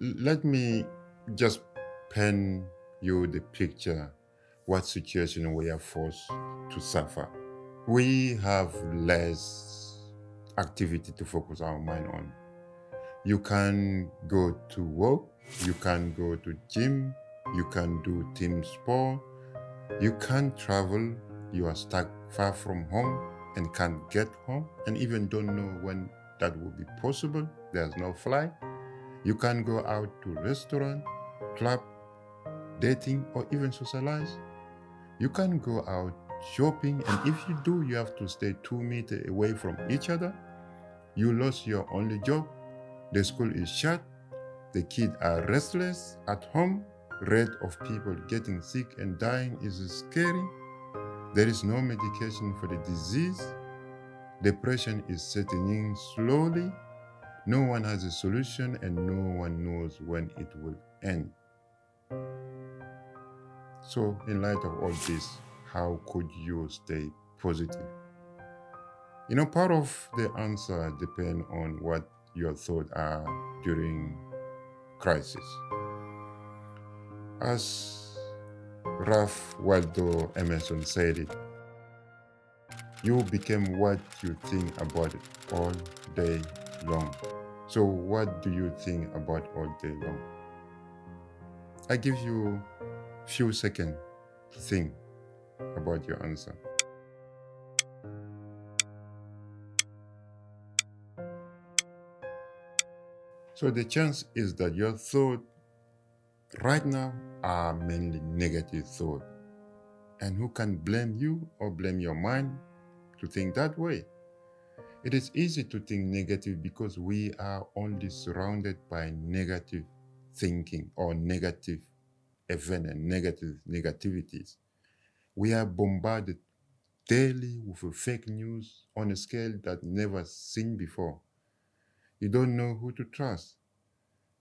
let me just pen you the picture what situation we are forced to suffer. We have less activity to focus our mind on. You can go to work, you can go to gym, you can do team sport, you can travel, you are stuck far from home and can't get home and even don't know when that will be possible. There's no flight. You can go out to restaurant, club, dating or even socialize. You can go out shopping and if you do, you have to stay two meters away from each other. You lost your only job. The school is shut. The kids are restless at home. Rate of people getting sick and dying is scary. There is no medication for the disease. Depression is setting in slowly. No one has a solution and no one knows when it will end. So in light of all this, how could you stay positive? You know, part of the answer depends on what your thoughts are during crisis. As Ralph Waldo Emerson said it, you become what you think about it all day long. So what do you think about all day long? I give you few seconds to think about your answer. So the chance is that your thought right now are mainly negative thought. And who can blame you or blame your mind to think that way? It is easy to think negative because we are only surrounded by negative thinking or negative event and negative negativities. We are bombarded daily with fake news on a scale that never seen before. You don't know who to trust.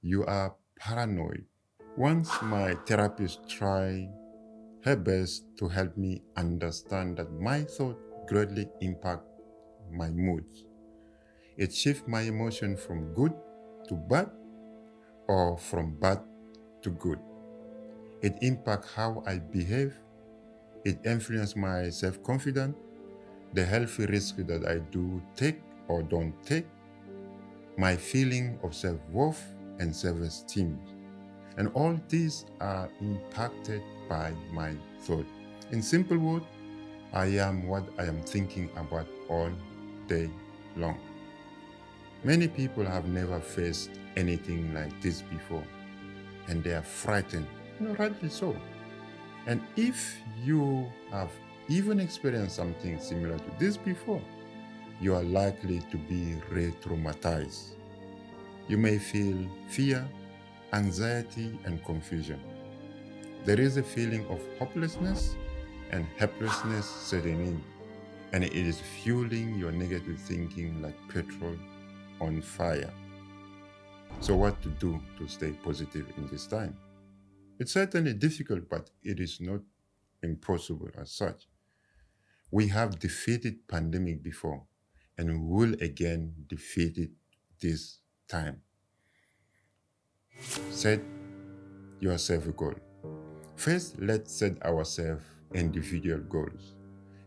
You are paranoid. Once my therapist tried her best to help me understand that my thought greatly impact my mood. It shifts my emotion from good to bad or from bad to good. It impacts how I behave. It influences my self-confidence, the healthy risk that I do take or don't take, my feeling of self-worth and self-esteem. And all these are impacted by my thought. In simple words, I am what I am thinking about all day long. Many people have never faced anything like this before and they are frightened, you know, rightly so. And if you have even experienced something similar to this before, you are likely to be re-traumatized. You may feel fear, anxiety, and confusion. There is a feeling of hopelessness and helplessness setting in, and it is fueling your negative thinking like petrol on fire. So what to do to stay positive in this time? It's certainly difficult, but it is not impossible as such. We have defeated pandemic before, and we will again defeat it this time. Set yourself a goal. First, let's set ourselves individual goals.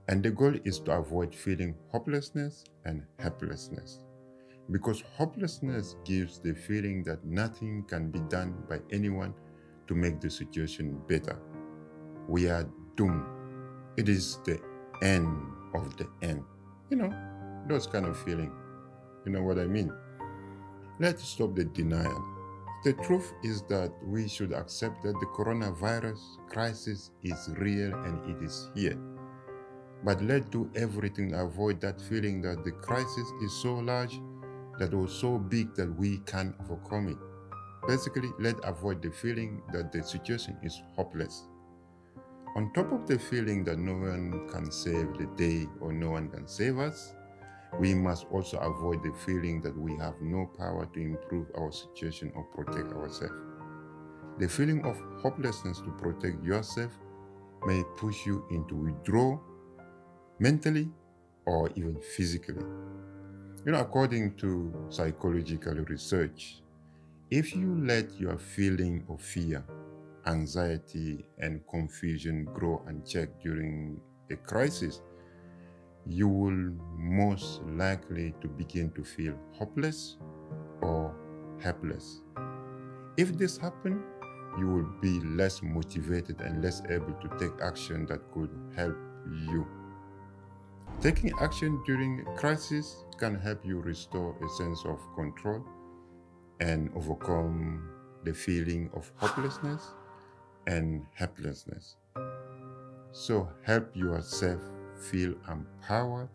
And the goal is to avoid feeling hopelessness and helplessness. Because hopelessness gives the feeling that nothing can be done by anyone to make the situation better. We are doomed. It is the end of the end. You know, those kind of feeling. You know what I mean? Let's stop the denial. The truth is that we should accept that the coronavirus crisis is real and it is here. But let's do everything to avoid that feeling that the crisis is so large, that it was so big that we can't overcome it. Basically, let's avoid the feeling that the situation is hopeless. On top of the feeling that no one can save the day or no one can save us, we must also avoid the feeling that we have no power to improve our situation or protect ourselves. The feeling of hopelessness to protect yourself may push you into withdrawal mentally or even physically. You know, according to psychological research, if you let your feeling of fear, anxiety, and confusion grow unchecked during a crisis, you will most likely to begin to feel hopeless or helpless. If this happens, you will be less motivated and less able to take action that could help you. Taking action during a crisis can help you restore a sense of control and overcome the feeling of hopelessness and helplessness. So help yourself feel empowered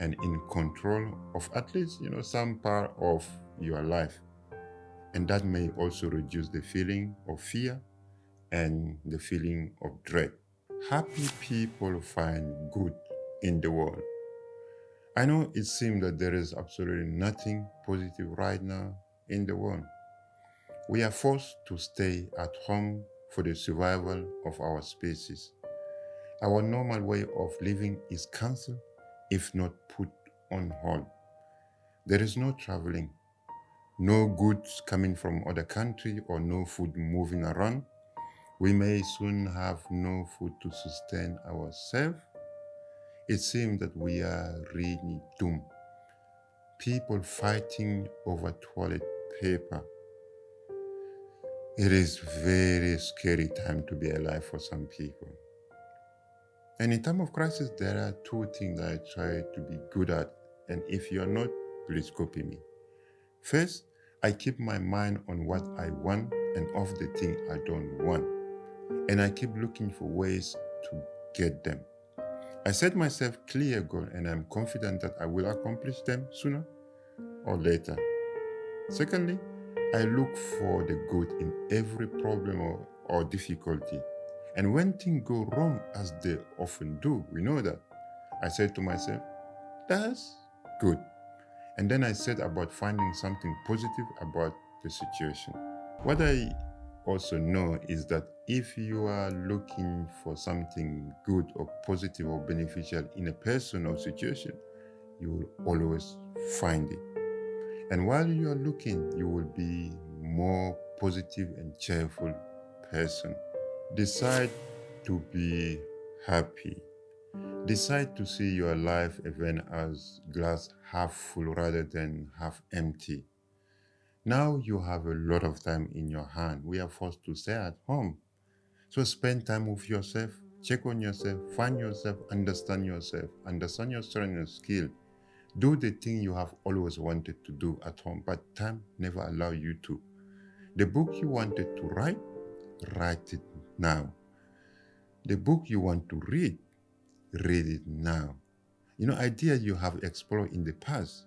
and in control of at least you know some part of your life. And that may also reduce the feeling of fear and the feeling of dread. Happy people find good in the world. I know it seems that there is absolutely nothing positive right now in the world. We are forced to stay at home for the survival of our species our normal way of living is cancelled, if not put on hold. There is no traveling, no goods coming from other country or no food moving around. We may soon have no food to sustain ourselves. It seems that we are really doomed. People fighting over toilet paper. It is very scary time to be alive for some people. And in time of crisis, there are two things I try to be good at. And if you're not, please copy me. First, I keep my mind on what I want and off the thing I don't want. And I keep looking for ways to get them. I set myself clear goals and I'm confident that I will accomplish them sooner or later. Secondly, I look for the good in every problem or, or difficulty and when things go wrong, as they often do, we know that, I said to myself, that's good. And then I said about finding something positive about the situation. What I also know is that if you are looking for something good or positive or beneficial in a person or situation, you will always find it. And while you are looking, you will be more positive and cheerful person. Decide to be happy. Decide to see your life event as glass half full rather than half empty. Now you have a lot of time in your hand. We are forced to stay at home. So spend time with yourself, check on yourself, find yourself, understand yourself, understand your strength and skill. Do the thing you have always wanted to do at home, but time never allow you to. The book you wanted to write, write it now. The book you want to read, read it now. You know, ideas you have explored in the past,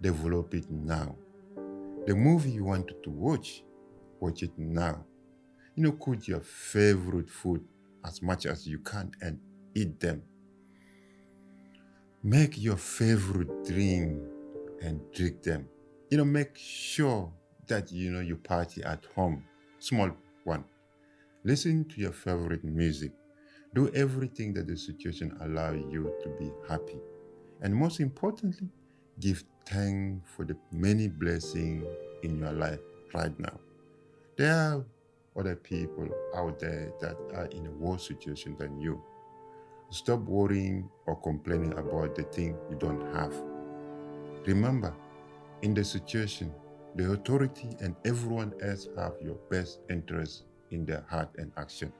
develop it now. The movie you wanted to watch, watch it now. You know, cook your favorite food as much as you can and eat them. Make your favorite drink and drink them. You know, make sure that you know you party at home. Small one. Listen to your favorite music. Do everything that the situation allow you to be happy. And most importantly, give thanks for the many blessings in your life right now. There are other people out there that are in a worse situation than you. Stop worrying or complaining about the thing you don't have. Remember, in the situation, the authority and everyone else have your best interest in their heart and action.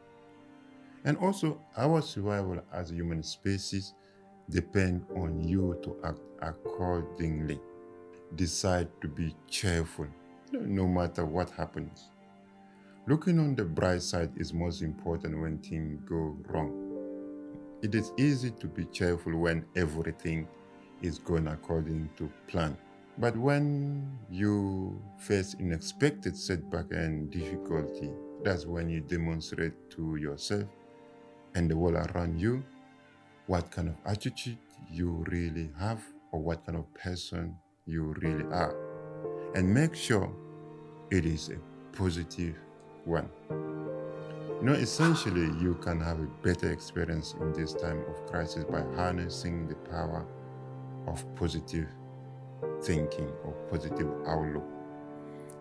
And also, our survival as a human species depend on you to act accordingly. Decide to be cheerful, no matter what happens. Looking on the bright side is most important when things go wrong. It is easy to be cheerful when everything is going according to plan. But when you face unexpected setback and difficulty, that's when you demonstrate to yourself and the world around you what kind of attitude you really have or what kind of person you really are. And make sure it is a positive one. You know, essentially, you can have a better experience in this time of crisis by harnessing the power of positive thinking or positive outlook.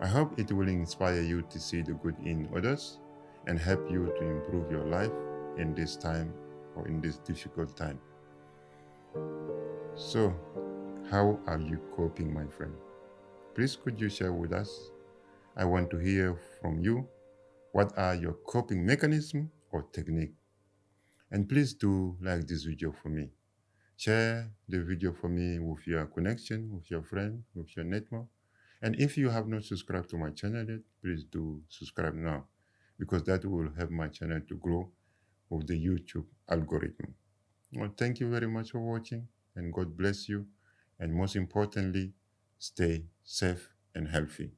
I hope it will inspire you to see the good in others and help you to improve your life in this time or in this difficult time. So, how are you coping, my friend? Please could you share with us? I want to hear from you. What are your coping mechanism or technique? And please do like this video for me. Share the video for me with your connection, with your friend, with your network. And if you have not subscribed to my channel yet, please do subscribe now because that will help my channel to grow with the YouTube algorithm. Well, thank you very much for watching and God bless you. And most importantly, stay safe and healthy.